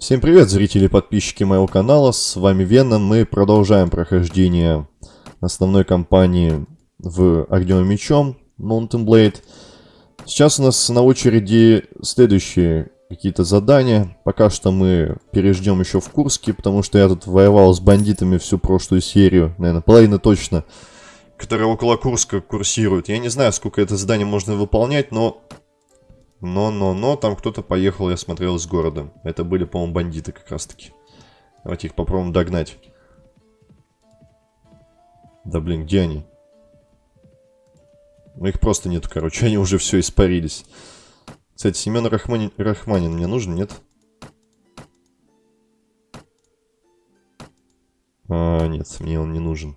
Всем привет, зрители и подписчики моего канала, с вами Веном, мы продолжаем прохождение основной кампании в Огнем и Мечом, Mountain Blade. Сейчас у нас на очереди следующие какие-то задания, пока что мы переждем еще в Курске, потому что я тут воевал с бандитами всю прошлую серию, наверное, половина точно, которая около Курска курсирует. Я не знаю, сколько это задание можно выполнять, но но-но-но, там кто-то поехал, я смотрел, из города. Это были, по-моему, бандиты как раз-таки. Давайте их попробуем догнать. Да блин, где они? Ну их просто нет, короче, они уже все испарились. Кстати, Семен Рахманин, Рахманин мне нужен, нет? А, нет, мне он не нужен.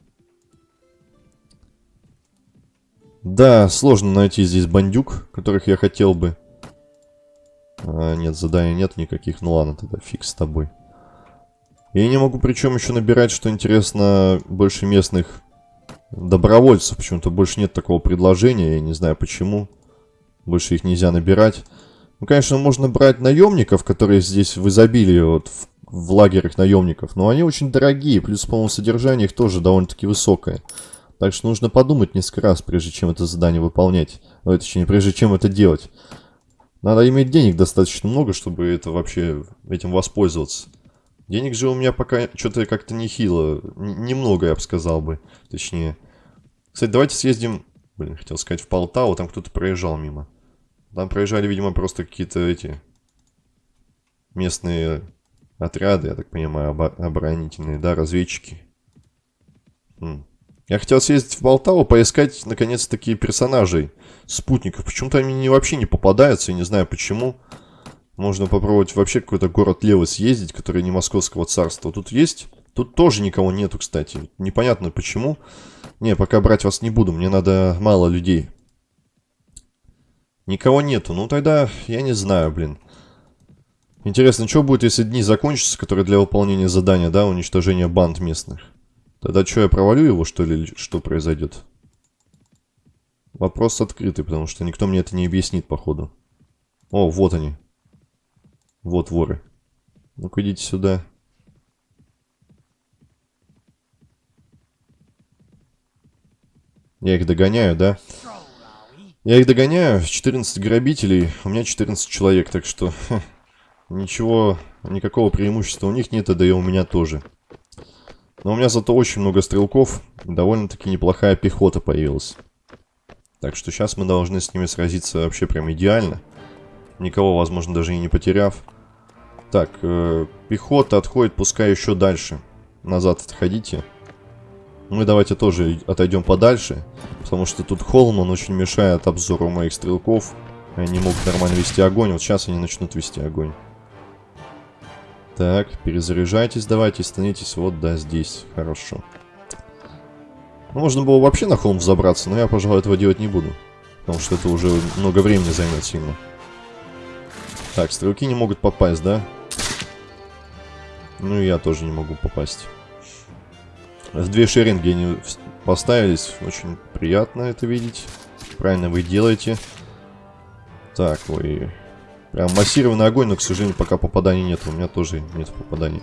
Да, сложно найти здесь бандюк, которых я хотел бы. А, нет, заданий нет никаких. Ну ладно, тогда фиг с тобой. Я не могу причем еще набирать, что интересно, больше местных добровольцев. Почему-то больше нет такого предложения. Я не знаю почему. Больше их нельзя набирать. Ну, конечно, можно брать наемников, которые здесь в изобилии, вот в, в лагерях наемников. Но они очень дорогие. Плюс, по-моему, содержание их тоже довольно-таки высокое. Так что нужно подумать несколько раз, прежде чем это задание выполнять. Ой, точнее, прежде чем это делать. Надо иметь денег достаточно много, чтобы это вообще этим воспользоваться. Денег же у меня пока что-то как-то нехило. Немного, я бы сказал бы. Точнее. Кстати, давайте съездим... Блин, хотел сказать в Полтаву. Там кто-то проезжал мимо. Там проезжали, видимо, просто какие-то эти... Местные отряды, я так понимаю, оборонительные, да, разведчики. Хм. Я хотел съездить в Полтаву, поискать, наконец-таки, персонажей, спутников. Почему-то они вообще не попадаются, я не знаю почему. Можно попробовать вообще какой-то город Левы съездить, который не московского царства. Тут есть? Тут тоже никого нету, кстати. Непонятно почему. Не, пока брать вас не буду, мне надо мало людей. Никого нету. Ну тогда я не знаю, блин. Интересно, что будет, если дни закончатся, которые для выполнения задания, да, уничтожения банд местных? Тогда что, я провалю его, что ли, что произойдет? Вопрос открытый, потому что никто мне это не объяснит, походу. О, вот они. Вот воры. Ну-ка, идите сюда. Я их догоняю, да? Я их догоняю. 14 грабителей. У меня 14 человек, так что... Ха, ничего, никакого преимущества у них нет, да и у меня тоже. Но у меня зато очень много стрелков, довольно-таки неплохая пехота появилась. Так что сейчас мы должны с ними сразиться вообще прям идеально. Никого, возможно, даже и не потеряв. Так, э, пехота отходит, пускай еще дальше. Назад отходите. Мы давайте тоже отойдем подальше, потому что тут холм, он очень мешает обзору моих стрелков. Они могут нормально вести огонь, вот сейчас они начнут вести огонь. Так, перезаряжайтесь, давайте, становитесь вот, да, здесь. Хорошо. Ну, можно было вообще на холм взобраться, но я, пожалуй, этого делать не буду. Потому что это уже много времени займет сильно. Так, стрелки не могут попасть, да? Ну и я тоже не могу попасть. Две шеринги они поставились. Очень приятно это видеть. Правильно вы делаете. Так, ой... Прям массированный огонь, но, к сожалению, пока попаданий нет. У меня тоже нет попаданий.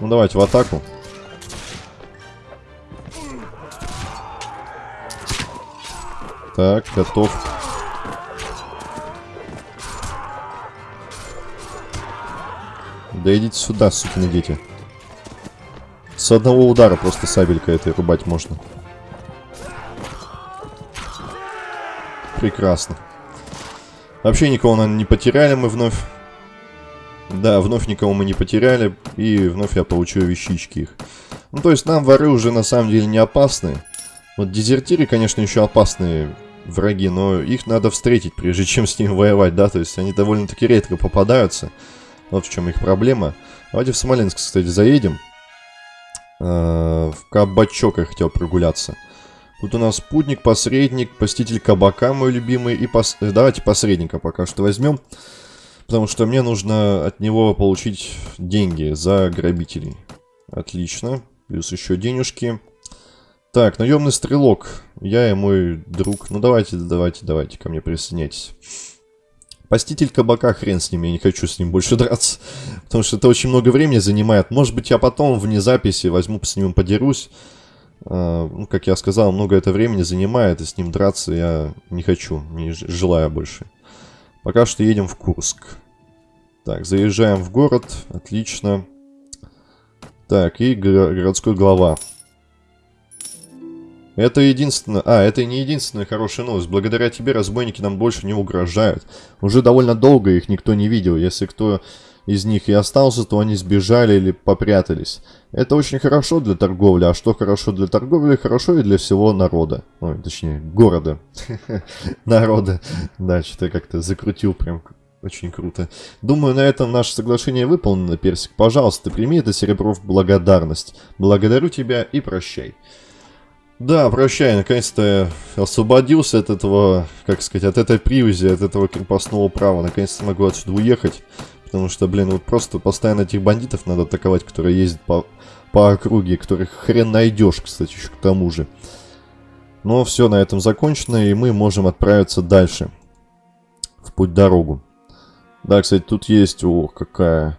Ну, давайте в атаку. Так, готов. Да идите сюда, сукины дети. С одного удара просто сабелька этой рубать можно. Прекрасно. Вообще никого, наверное, не потеряли мы вновь. Да, вновь никого мы не потеряли. И вновь я получил вещички их. Ну, то есть нам воры уже на самом деле не опасны. Вот дезертиры, конечно, еще опасные враги, но их надо встретить, прежде чем с ними воевать, да? То есть они довольно-таки редко попадаются. Вот в чем их проблема. Давайте в Смоленск, кстати, заедем. А, в кабачок я хотел прогуляться. Тут у нас спутник, посредник, посетитель кабака мой любимый. И пос... Э, давайте посредника пока что возьмем. Потому что мне нужно от него получить деньги за грабителей. Отлично. Плюс еще денежки. Так, наемный стрелок. Я и мой друг. Ну давайте, давайте, давайте ко мне присоединяйтесь. Поститель кабака, хрен с ним, я не хочу с ним больше драться. Потому что это очень много времени занимает. Может быть, я потом вне записи возьму с ним подерусь. А, ну, как я сказал, много это времени занимает, и с ним драться я не хочу, не желаю больше. Пока что едем в Курск. Так, заезжаем в город, отлично. Так, и городской глава. Это единственное... А, это не единственная хорошая новость. Благодаря тебе разбойники нам больше не угрожают. Уже довольно долго их никто не видел. Если кто из них и остался, то они сбежали или попрятались. Это очень хорошо для торговли, а что хорошо для торговли, хорошо и для всего народа. Ой, точнее, города. Народа. Да, что-то как-то закрутил прям очень круто. Думаю, на этом наше соглашение выполнено, Персик. Пожалуйста, прими это серебро в благодарность. Благодарю тебя и прощай. Да, прощай, наконец-то освободился от этого, как сказать, от этой привязи, от этого крепостного права. Наконец-то могу отсюда уехать. Потому что, блин, вот просто постоянно этих бандитов надо атаковать, которые ездят по, по округе, которых хрен найдешь, кстати, еще к тому же. Но все на этом закончено, и мы можем отправиться дальше. В путь-дорогу. Да, кстати, тут есть, ох, какая,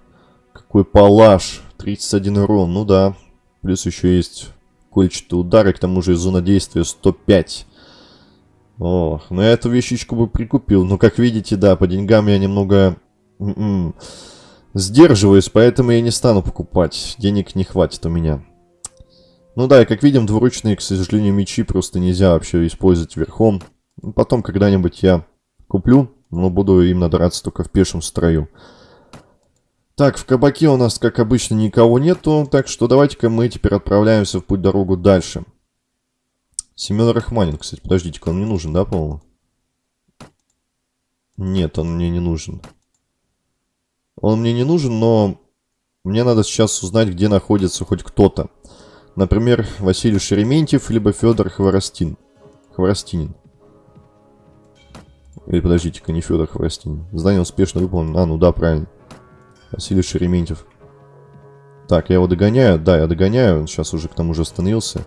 какой палаш. 31 урон, ну да. Плюс еще есть кольчатые удары, к тому же зона действия 105. Ох, ну я эту вещичку бы прикупил. Но, как видите, да, по деньгам я немного М-м. Сдерживаюсь, поэтому я не стану покупать. Денег не хватит у меня. Ну да, и как видим, двуручные, к сожалению, мечи просто нельзя вообще использовать верхом. Потом когда-нибудь я куплю, но буду им надраться только в пешем строю. Так, в кабаке у нас, как обычно, никого нету, так что давайте-ка мы теперь отправляемся в путь-дорогу дальше. Семен Рахманин, кстати, подождите-ка, он мне нужен, да, по-моему? Нет, он мне не нужен. Он мне не нужен, но мне надо сейчас узнать, где находится хоть кто-то. Например, Василий Шерементьев, либо Федор Хворостин. Хворостинин. Или подождите-ка, не Федор Хворостинин. Задание успешно выполнено. А, ну да, правильно. Василий Шерементьев. Так, я его догоняю. Да, я догоняю. Он сейчас уже к тому же остановился.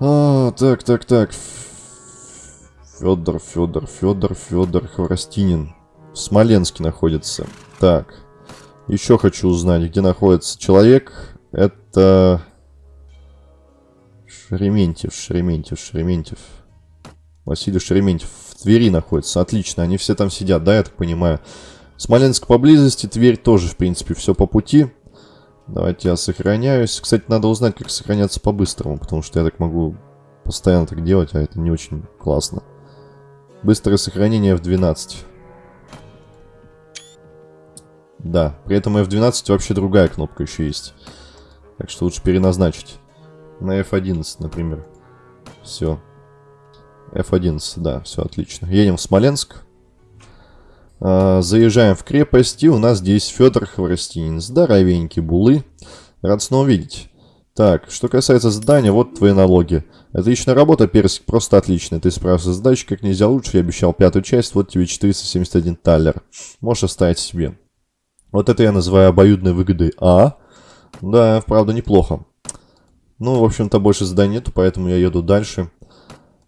А, так, так, так. Федор, Федор, Федор, Федор Хворостинин. В Смоленске находится. Так. Еще хочу узнать, где находится человек. Это... Шерементьев, Шерементьев, Шерементьев. Василий Шерементьев в Твери находится. Отлично, они все там сидят, да, я так понимаю. Смоленск поблизости, Тверь тоже, в принципе, все по пути. Давайте я сохраняюсь. Кстати, надо узнать, как сохраняться по-быстрому, потому что я так могу постоянно так делать, а это не очень классно. Быстрое сохранение в 12. Да, при этом F12 вообще другая кнопка еще есть. Так что лучше переназначить. На F11, например. Все. F11, да, все отлично. Едем в Смоленск. А, заезжаем в крепость, и у нас здесь Федор Хворостинин. Здоровенький булы. Рад снова видеть. Так, что касается задания, вот твои налоги. Отличная работа, Персик, просто отлично. Ты справился с задачей как нельзя лучше. Я обещал пятую часть, вот тебе 471 таллер. Можешь оставить себе. Вот это я называю обоюдной выгодой А. Да, правда, неплохо. Ну, в общем-то, больше заданий нету, поэтому я еду дальше.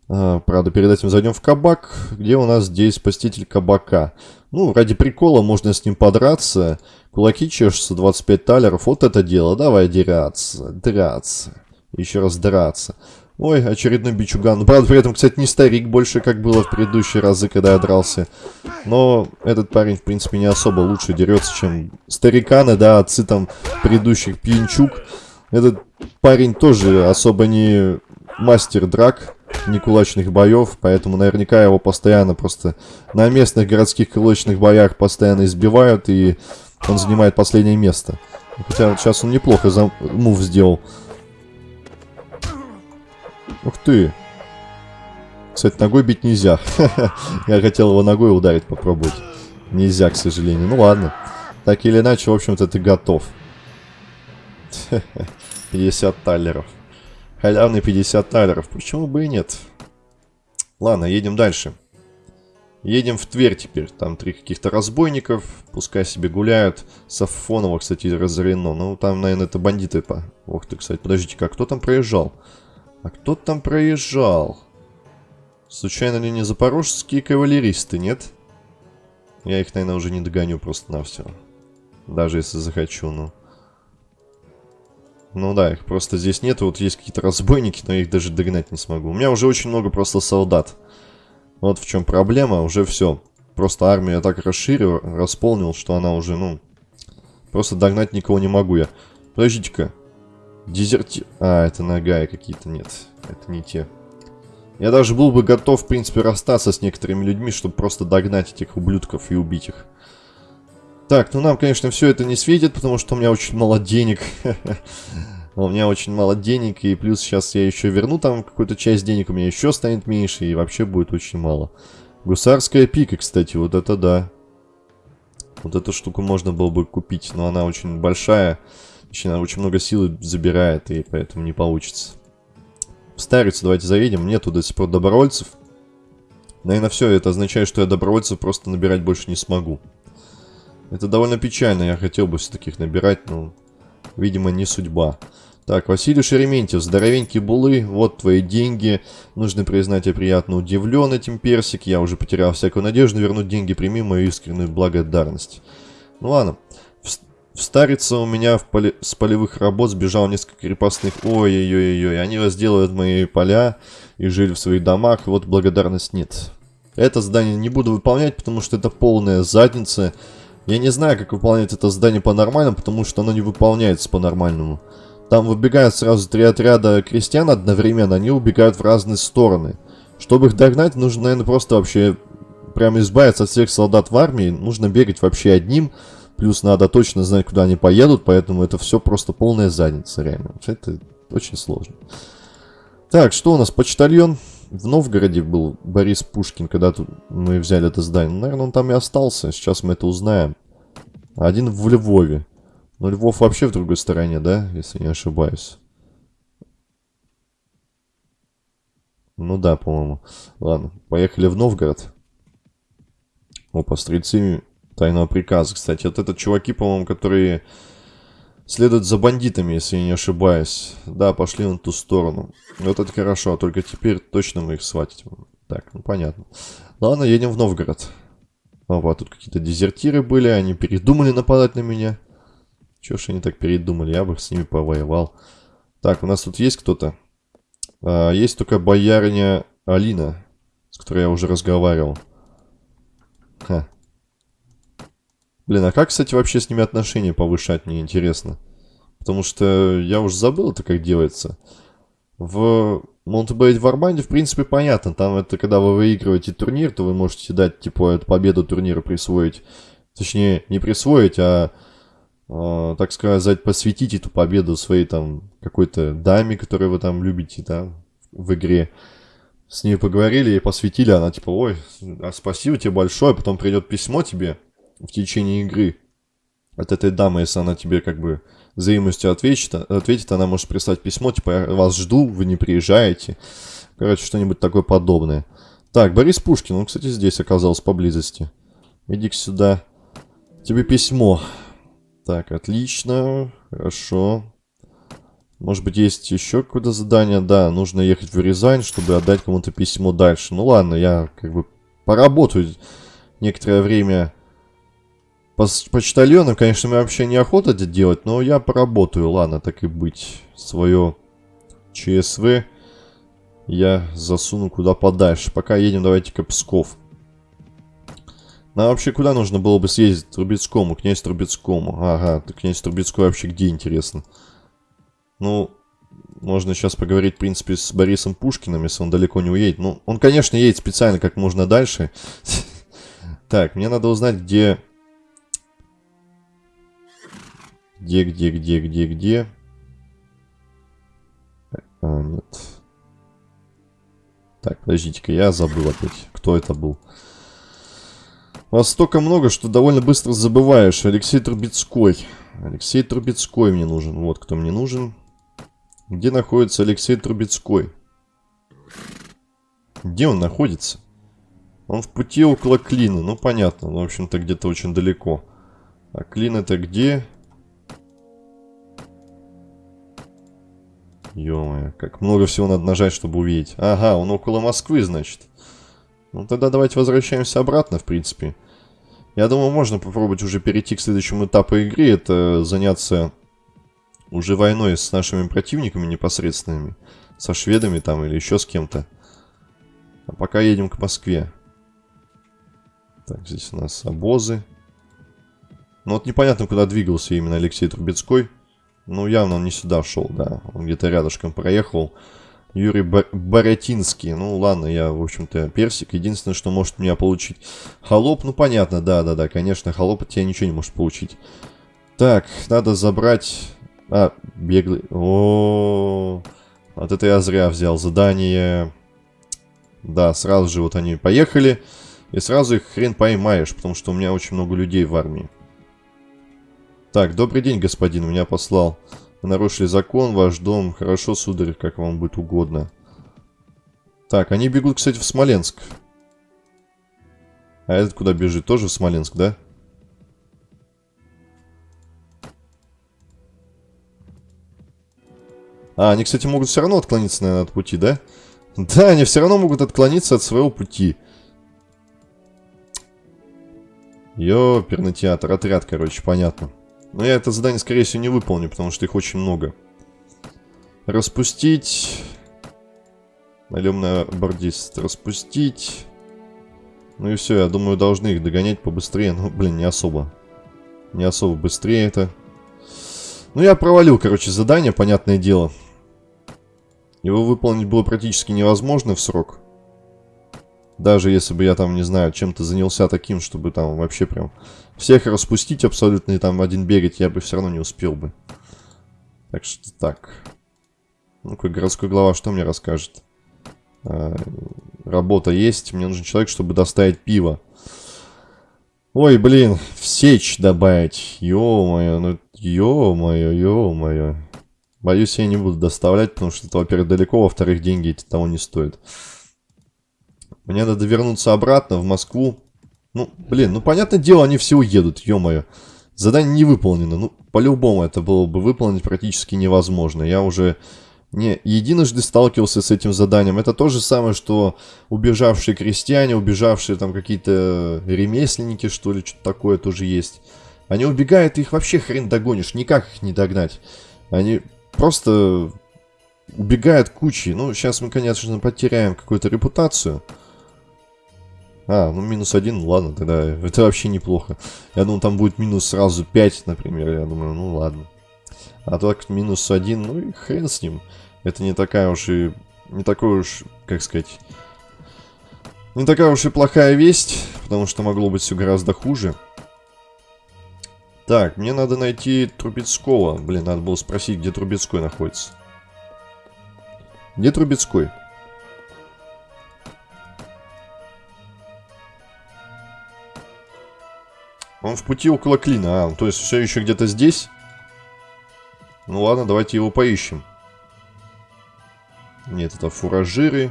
А, правда, перед этим зайдем в кабак, где у нас здесь спаситель кабака. Ну, ради прикола можно с ним подраться. Кулаки чешутся, 25 талеров. Вот это дело. Давай драться, драться. Еще раз драться. Ой, очередной бичуган. Правда, при этом, кстати, не старик больше, как было в предыдущие разы, когда я дрался. Но этот парень, в принципе, не особо лучше дерется, чем стариканы, да, отцы там предыдущих пьянчук. Этот парень тоже особо не мастер драк, не кулачных боев, поэтому наверняка его постоянно просто на местных городских кулачных боях постоянно избивают, и он занимает последнее место. Хотя сейчас он неплохо за мув сделал. Ух ты. Кстати, ногой бить нельзя. Я хотел его ногой ударить, попробовать. Нельзя, к сожалению. Ну ладно. Так или иначе, в общем-то, ты готов. 50 талеров. Халявный 50 талеров. Почему бы и нет? Ладно, едем дальше. Едем в Тверь теперь. Там три каких-то разбойников. Пускай себе гуляют. Сафонова, кстати, разорено. Ну, там, наверное, это бандиты. По... Ох ты, кстати, подождите-ка, кто там проезжал? А кто там проезжал? Случайно ли не запорожские кавалеристы, нет? Я их, наверное, уже не догоню просто на все. Даже если захочу, ну. Ну да, их просто здесь нет. Вот есть какие-то разбойники, но я их даже догнать не смогу. У меня уже очень много просто солдат. Вот в чем проблема. Уже все. Просто армию я так расширил, располнил, что она уже, ну... Просто догнать никого не могу я. Подождите-ка. Дезерти... А, это нога какие-то. Нет, это не те. Я даже был бы готов, в принципе, расстаться с некоторыми людьми, чтобы просто догнать этих ублюдков и убить их. Так, ну нам, конечно, все это не светит, потому что у меня очень мало денег. У меня очень мало денег, и плюс сейчас я еще верну там какую-то часть денег, у меня еще станет меньше, и вообще будет очень мало. Гусарская пика, кстати, вот это да. Вот эту штуку можно было бы купить, но она очень большая. Она очень много силы забирает, и поэтому не получится. В Старицу давайте заедем. Нету до сих пор добровольцев. Наверное, все это означает, что я добровольцев просто набирать больше не смогу. Это довольно печально. Я хотел бы все таких набирать, но, видимо, не судьба. Так, Василий Шереметьев, здоровенький булы, вот твои деньги. Нужно признать, я приятно удивлен этим персик. Я уже потерял всякую надежду вернуть деньги, прими мою искреннюю благодарность. Ну ладно. В Старице у меня в поле... с полевых работ сбежал несколько крепостных. Ой-ой-ой-ой, они разделывают мои поля и жили в своих домах, вот благодарность нет. Это задание не буду выполнять, потому что это полная задница. Я не знаю, как выполнять это задание по-нормальному, потому что оно не выполняется по-нормальному. Там выбегают сразу три отряда крестьян одновременно, они убегают в разные стороны. Чтобы их догнать, нужно, наверное, просто вообще прям избавиться от всех солдат в армии. Нужно бегать вообще одним, Плюс надо точно знать, куда они поедут, поэтому это все просто полная задница, реально. Это очень сложно. Так, что у нас? Почтальон. В Новгороде был Борис Пушкин, когда мы взяли это здание. Ну, наверное, он там и остался. Сейчас мы это узнаем. Один в Львове. Но Львов вообще в другой стороне, да? Если не ошибаюсь. Ну да, по-моему. Ладно, поехали в Новгород. Опа, стрельцы тайного приказа. Кстати, вот это чуваки, по-моему, которые следуют за бандитами, если я не ошибаюсь. Да, пошли на ту сторону. Вот это хорошо, только теперь точно мы их схватить. Так, ну понятно. Ладно, едем в Новгород. Опа, тут какие-то дезертиры были, они передумали нападать на меня. Чего ж они так передумали, я бы с ними повоевал. Так, у нас тут есть кто-то? А, есть только боярня Алина, с которой я уже разговаривал. Ха, Блин, а как, кстати, вообще с ними отношения повышать, мне интересно. Потому что я уже забыл это, как делается. В Монтебейт Варбанде, в принципе, понятно. Там это, когда вы выигрываете турнир, то вы можете дать, типа, эту победу турнира присвоить. Точнее, не присвоить, а, э, так сказать, посвятить эту победу своей, там, какой-то даме, которую вы там любите, да, в игре. С ней поговорили и посвятили, она типа, ой, а спасибо тебе большое, потом придет письмо тебе, в течение игры от этой дамы, если она тебе как бы взаимностью ответит, ответит, она может прислать письмо, типа, я вас жду, вы не приезжаете. Короче, что-нибудь такое подобное. Так, Борис Пушкин, он, кстати, здесь оказался поблизости. Иди-ка сюда. Тебе письмо. Так, отлично, хорошо. Может быть, есть еще какое-то задание? Да, нужно ехать в Рязань, чтобы отдать кому-то письмо дальше. Ну ладно, я как бы поработаю некоторое время почтальоном, конечно, мне вообще неохота это делать, но я поработаю, ладно, так и быть. Свое ЧСВ я засуну куда подальше. Пока едем, давайте-ка Псков. Нам вообще куда нужно было бы съездить? Трубецкому, князь Трубецкому. Ага, князь Трубецкой вообще где, интересно? Ну, можно сейчас поговорить, в принципе, с Борисом Пушкиным, если он далеко не уедет. Ну, он, конечно, едет специально как можно дальше. Так, мне надо узнать, где Где, где, где, где, где? А, нет. Так, подождите-ка, я забыл опять, кто это был. Вас столько много, что довольно быстро забываешь. Алексей Трубецкой. Алексей Трубецкой мне нужен. Вот кто мне нужен. Где находится Алексей Трубецкой? Где он находится? Он в пути около Клина. Ну, понятно. Ну, в общем-то, где-то очень далеко. А Клин это где? Ё как много всего надо нажать, чтобы увидеть. Ага, он около Москвы, значит. Ну тогда давайте возвращаемся обратно, в принципе. Я думаю, можно попробовать уже перейти к следующему этапу игры. Это заняться уже войной с нашими противниками непосредственными. Со шведами там или еще с кем-то. А пока едем к Москве. Так, здесь у нас обозы. Ну вот непонятно, куда двигался именно Алексей Трубецкой. Ну, явно он не сюда шел, да. Он где-то рядышком проехал. Юрий Борятинский. Ну, ладно, я, в общем-то, персик. Единственное, что может меня получить холоп. Ну, понятно, да-да-да, конечно, холоп от тебя ничего не может получить. Так, надо забрать... А, беглый... О, -о. Вот это я зря взял. Задание... Да, сразу же вот они поехали. И сразу их хрен поймаешь, потому что у меня очень много людей в армии. Так, добрый день, господин, меня послал. Вы нарушили закон, ваш дом. Хорошо, сударь, как вам будет угодно. Так, они бегут, кстати, в Смоленск. А этот куда бежит? Тоже в Смоленск, да? А, они, кстати, могут все равно отклониться, наверное, от пути, да? Да, они все равно могут отклониться от своего пути. Ёперный театр, отряд, короче, понятно. Но я это задание, скорее всего, не выполню, потому что их очень много. Распустить. Наемный бордист. Распустить. Ну и все, я думаю, должны их догонять побыстрее. Ну, блин, не особо. Не особо быстрее это. Ну, я провалил, короче, задание, понятное дело. Его выполнить было практически невозможно в срок. Даже если бы я там, не знаю, чем-то занялся таким, чтобы там вообще прям всех распустить абсолютно и там один бегать, я бы все равно не успел бы. Так что так. Ну, какой городской глава что мне расскажет? А, работа есть, мне нужен человек, чтобы доставить пиво. Ой, блин, в сечь добавить. Ё-моё, ну, ё-моё, ё-моё. Боюсь, я не буду доставлять, потому что это, во-первых, далеко, во-вторых, деньги эти того не стоят. Мне надо вернуться обратно в Москву. Ну, блин, ну, понятное дело, они все уедут, ё-моё. Задание не выполнено. Ну, по-любому это было бы выполнить практически невозможно. Я уже не единожды сталкивался с этим заданием. Это то же самое, что убежавшие крестьяне, убежавшие там какие-то ремесленники, что ли, что-то такое тоже есть. Они убегают, и их вообще хрен догонишь, никак их не догнать. Они просто убегают кучей. Ну, сейчас мы, конечно, потеряем какую-то репутацию. А, ну минус один, ладно, тогда это вообще неплохо. Я думал, там будет минус сразу 5, например. Я думаю, ну ладно. А так минус один, ну и хрен с ним. Это не такая уж и... Не такой уж, как сказать... Не такая уж и плохая весть, потому что могло быть все гораздо хуже. Так, мне надо найти Трубецкого. Блин, надо было спросить, где Трубецкой находится. Где Трубецкой? Он в пути около клина. А, то есть все еще где-то здесь? Ну ладно, давайте его поищем. Нет, это фуражиры.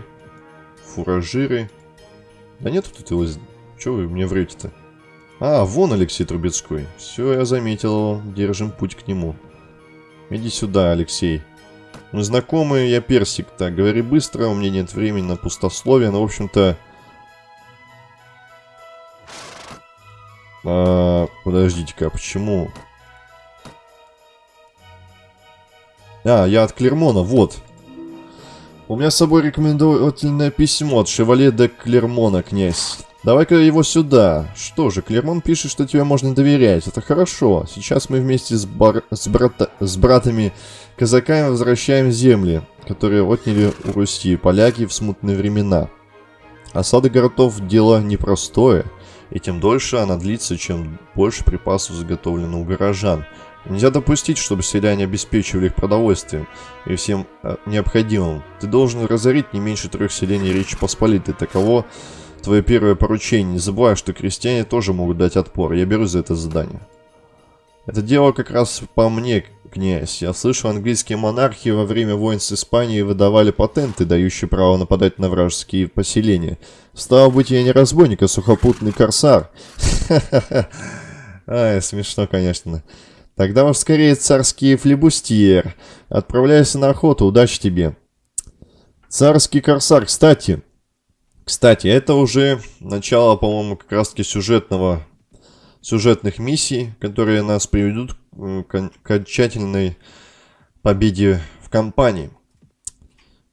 Фуражиры. Да нет тут его... Чего вы мне врете-то? А, вон Алексей Трубецкой. Все, я заметил его. Держим путь к нему. Иди сюда, Алексей. Мы знакомые, я персик. Так, говори быстро, у меня нет времени на пустословие. Но, в общем-то, А, Подождите-ка, почему? А, я от Клермона, вот. У меня с собой рекомендательное письмо от Шевале де Клермона, князь. Давай-ка его сюда. Что же, Клермон пишет, что тебе можно доверять. Это хорошо. Сейчас мы вместе с, бар... с, брата... с братами казаками возвращаем земли, которые отняли у Руси поляки в смутные времена. Осада городов – дело непростое и тем дольше она длится, чем больше припасов заготовлено у горожан. Нельзя допустить, чтобы селяне обеспечивали их продовольствием и всем э, необходимым. Ты должен разорить не меньше трех селений Речи Посполитой. Таково твое первое поручение. Не забывай, что крестьяне тоже могут дать отпор. Я беру за это задание. Это дело как раз по мне, князь. Я слышу, английские монархи во время войн с Испанией выдавали патенты, дающие право нападать на вражеские поселения. Стало быть, я не разбойник, а сухопутный корсар. Ай, смешно, конечно. Тогда уж скорее царский флебустьер. Отправляйся на охоту, удачи тебе. Царский корсар, кстати. Кстати, это уже начало, по-моему, как раз-таки сюжетного сюжетных миссий, которые нас приведут к окончательной победе в кампании.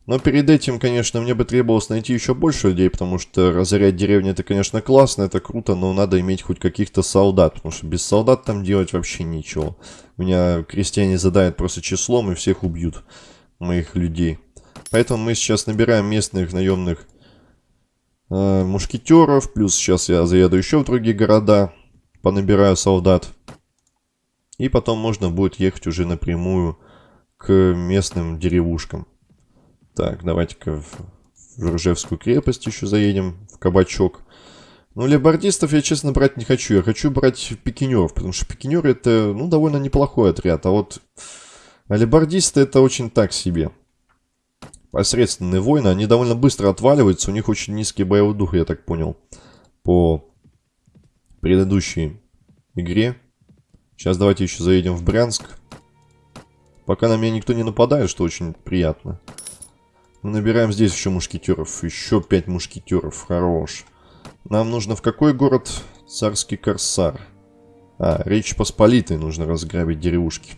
Но перед этим, конечно, мне бы требовалось найти еще больше людей, потому что разорять деревню это, конечно, классно, это круто, но надо иметь хоть каких-то солдат, потому что без солдат там делать вообще ничего. Меня крестьяне задают просто числом и всех убьют, моих людей. Поэтому мы сейчас набираем местных наемных э, мушкетеров, плюс сейчас я заеду еще в другие города, понабираю солдат. И потом можно будет ехать уже напрямую к местным деревушкам. Так, давайте-ка в, в Ржевскую крепость еще заедем, в кабачок. Ну, лебардистов я, честно, брать не хочу. Я хочу брать пикинеров, потому что пикинеры это, ну, довольно неплохой отряд. А вот лебардисты это очень так себе. Посредственные воины, они довольно быстро отваливаются. У них очень низкий боевой дух, я так понял. По предыдущей игре. Сейчас давайте еще заедем в Брянск. Пока на меня никто не нападает, что очень приятно. Мы набираем здесь еще мушкетеров. Еще пять мушкетеров. Хорош. Нам нужно в какой город? Царский Корсар. А, Речь Посполитой нужно разграбить деревушки.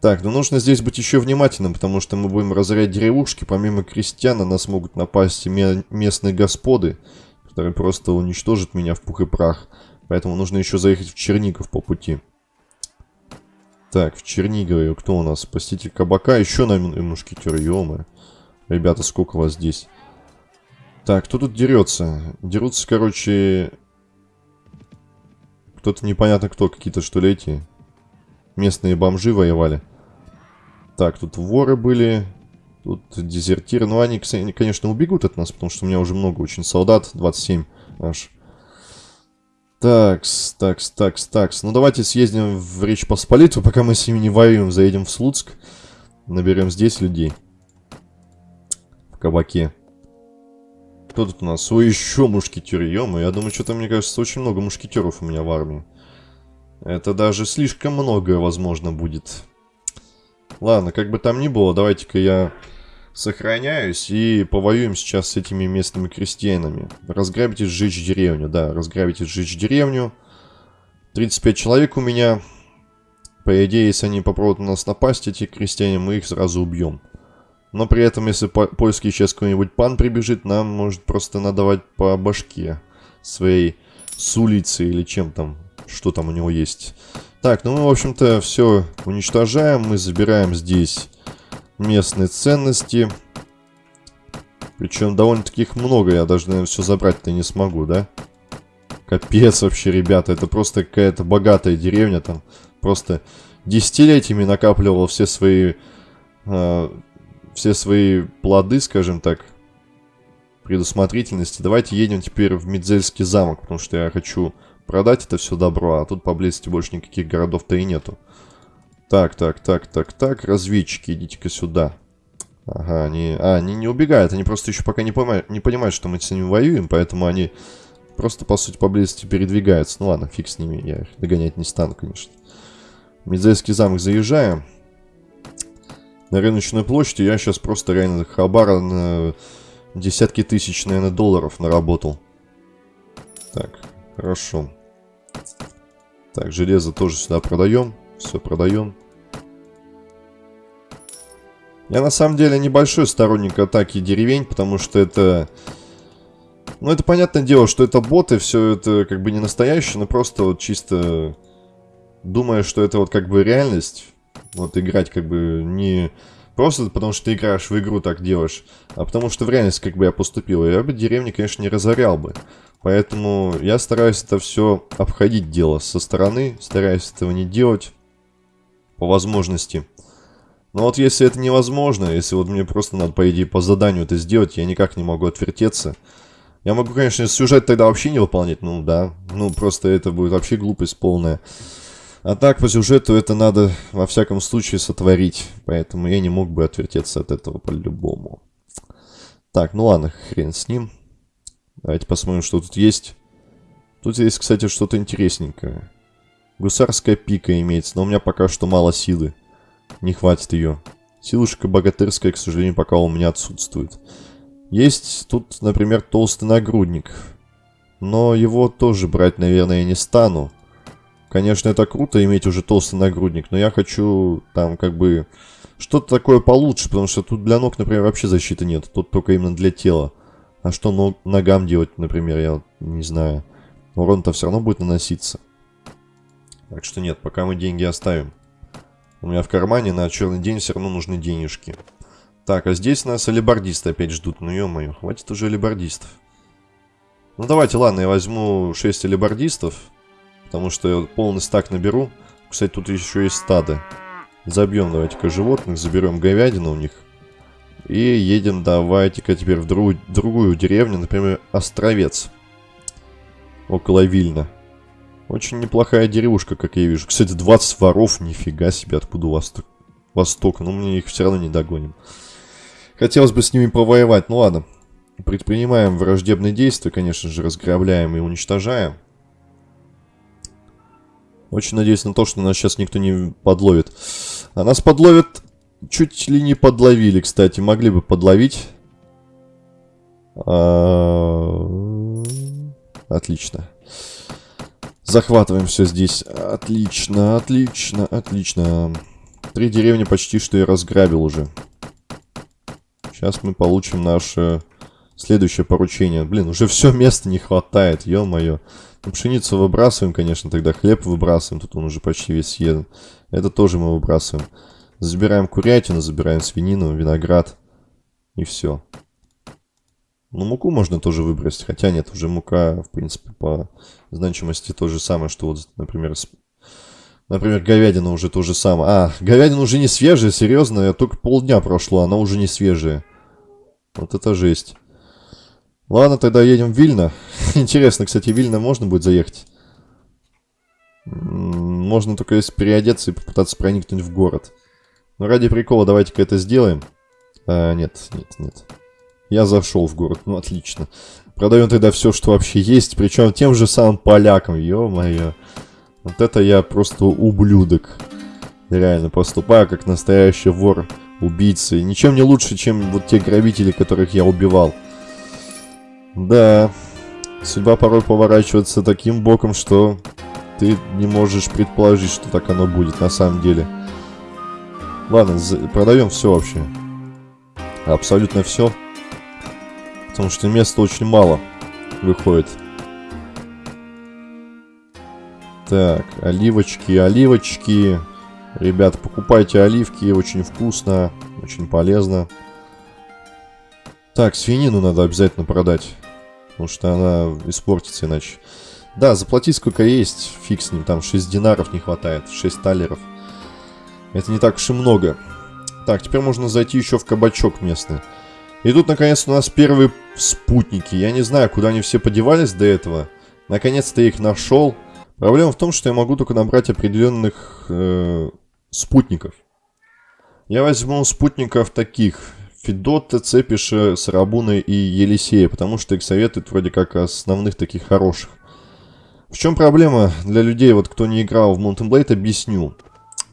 Так, ну нужно здесь быть еще внимательным, потому что мы будем разорять деревушки. Помимо крестьян на нас могут напасть местные господы, которые просто уничтожат меня в пух и прах. Поэтому нужно еще заехать в Чернигов по пути. Так, в Чернигове кто у нас? Спаситель кабака. Еще на мушкетер, ё Ребята, сколько вас здесь? Так, кто тут дерется? Дерутся, короче... Кто-то непонятно кто, какие-то что ли эти... Местные бомжи воевали. Так, тут воры были. Тут дезертиры. Ну, они, конечно, убегут от нас, потому что у меня уже много очень солдат. 27 аж. Такс, такс, такс, такс. Ну, давайте съездим в Речь Посполитую, пока мы с ними не воюем. Заедем в Слуцк. Наберем здесь людей. В кабаке. Кто тут у нас? Ой, еще мушкетеры, ё Я думаю, что-то, мне кажется, очень много мушкетеров у меня в армии. Это даже слишком многое, возможно, будет. Ладно, как бы там ни было, давайте-ка я сохраняюсь и повоюем сейчас с этими местными крестьянами. Разграбить и сжечь деревню, да, разграбить и сжечь деревню. 35 человек у меня. По идее, если они попробуют на нас напасть, эти крестьяне, мы их сразу убьем. Но при этом, если по польский сейчас какой-нибудь пан прибежит, нам может просто надавать по башке своей с улицы или чем там, что там у него есть. Так, ну мы, в общем-то, все уничтожаем. Мы забираем здесь местные ценности. Причем довольно-таки их много. Я даже, наверное, все забрать-то не смогу, да? Капец вообще, ребята. Это просто какая-то богатая деревня. Там просто десятилетиями накапливал все свои... Э, все свои плоды, скажем так, предусмотрительности. Давайте едем теперь в Медзельский замок, потому что я хочу продать это все добро, а тут поблизости больше никаких городов-то и нету. Так, так, так, так, так. Разведчики, идите-ка сюда. Ага, они... А, они не убегают. Они просто еще пока не понимают, не понимают, что мы с ними воюем, поэтому они просто, по сути, поблизости передвигаются. Ну ладно, фиг с ними, я их догонять не стану, конечно. Медзейский замок заезжаем. На рыночную площадь я сейчас просто реально хабара на десятки тысяч, наверное, долларов наработал. Так, хорошо. Так, железо тоже сюда продаем. Все продаем. Я на самом деле небольшой сторонник атаки деревень, потому что это... Ну, это понятное дело, что это боты, все это как бы не настоящее, но просто вот чисто думая, что это вот как бы реальность. Вот играть как бы не просто потому, что ты играешь в игру, так делаешь, а потому что в реальность как бы я поступил. Я бы деревни, конечно, не разорял бы. Поэтому я стараюсь это все обходить дело со стороны, стараюсь этого не делать по возможности. Но вот если это невозможно, если вот мне просто надо, по идее, по заданию это сделать, я никак не могу отвертеться. Я могу, конечно, сюжет тогда вообще не выполнять, ну да, ну просто это будет вообще глупость полная. А так, по сюжету это надо во всяком случае сотворить, поэтому я не мог бы отвертеться от этого по-любому. Так, ну ладно, хрен с ним. Давайте посмотрим, что тут есть. Тут есть, кстати, что-то интересненькое. Гусарская пика имеется, но у меня пока что мало силы. Не хватит ее. Силушка богатырская, к сожалению, пока у меня отсутствует. Есть тут, например, толстый нагрудник. Но его тоже брать, наверное, я не стану. Конечно, это круто иметь уже толстый нагрудник, но я хочу там как бы что-то такое получше, потому что тут для ног, например, вообще защиты нет. Тут только именно для тела. А что ног, ногам делать, например, я не знаю. Урон-то все равно будет наноситься. Так что нет, пока мы деньги оставим. У меня в кармане на черный день все равно нужны денежки. Так, а здесь нас алибардисты опять ждут. Ну, ё-моё, хватит уже алибардистов. Ну, давайте, ладно, я возьму 6 алибардистов. Потому что я полный стак наберу. Кстати, тут еще есть стадо. Забьем давайте-ка животных, заберем говядину у них. И едем давайте-ка теперь в другую, другую деревню, например, Островец. Около Вильна. Очень неплохая деревушка, как я вижу. Кстати, 20 воров, нифига себе, откуда у вас восток. Но мы их все равно не догоним. Хотелось бы с ними повоевать, ну ладно. Предпринимаем враждебные действия, конечно же, разграбляем и уничтожаем. Очень надеюсь на то, что нас сейчас никто не подловит. А нас подловят... Чуть ли не подловили, кстати. Могли бы подловить. А... Отлично. Захватываем все здесь. Отлично, отлично, отлично. Три деревни почти что я разграбил уже. Сейчас мы получим наше следующее поручение. Блин, уже все места не хватает, ё-моё. Ну, пшеницу выбрасываем, конечно, тогда хлеб выбрасываем. Тут он уже почти весь съеден. Это тоже мы выбрасываем. Забираем курятину, забираем свинину, виноград. И все. Ну, муку можно тоже выбросить. Хотя нет, уже мука, в принципе, по значимости то же самое, что вот, например, с... Например, говядина уже то же самое. А, говядина уже не свежая, серьезно, только полдня прошло, она уже не свежая. Вот это жесть. Ладно, тогда едем в Вильно. Интересно, кстати, в Вильно можно будет заехать? Можно только если переодеться и попытаться проникнуть в город. Но ради прикола давайте-ка это сделаем. А, нет, нет, нет. Я зашел в город, ну отлично. Продаем тогда все, что вообще есть, причем тем же самым полякам, ё-моё. Вот это я просто ублюдок. Реально, поступаю как настоящий вор, убийца. И ничем не лучше, чем вот те грабители, которых я убивал. Да, судьба порой поворачивается таким боком, что ты не можешь предположить, что так оно будет на самом деле. Ладно, продаем все вообще. Абсолютно все. Потому что места очень мало выходит. Так, оливочки, оливочки. Ребят, покупайте оливки, очень вкусно, очень полезно. Так, свинину надо обязательно продать. Потому что она испортится иначе. Да, заплатить сколько есть, фиг с ним. Там 6 динаров не хватает, 6 талеров. Это не так уж и много. Так, теперь можно зайти еще в кабачок местный. И тут, наконец, у нас первые спутники. Я не знаю, куда они все подевались до этого. Наконец-то я их нашел. Проблема в том, что я могу только набрать определенных э, спутников. Я возьму спутников таких. Федота, Цепиша, Сарабуна и Елисея, потому что их советуют вроде как основных таких хороших. В чем проблема для людей, вот кто не играл в Mountain Blade, объясню.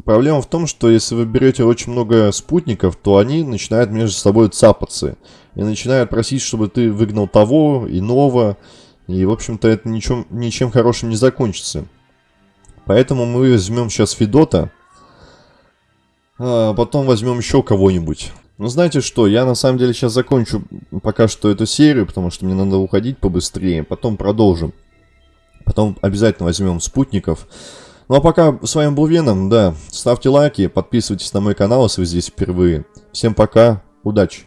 Проблема в том, что если вы берете очень много спутников, то они начинают между собой цапаться. И начинают просить, чтобы ты выгнал того, иного. И, в общем-то, это ничем, ничем хорошим не закончится. Поэтому мы возьмем сейчас Федота. А потом возьмем еще кого-нибудь. Ну, знаете что, я на самом деле сейчас закончу пока что эту серию, потому что мне надо уходить побыстрее. Потом продолжим. Потом обязательно возьмем спутников. Ну а пока с вами был Веном, да. Ставьте лайки, подписывайтесь на мой канал, если вы здесь впервые. Всем пока, удачи!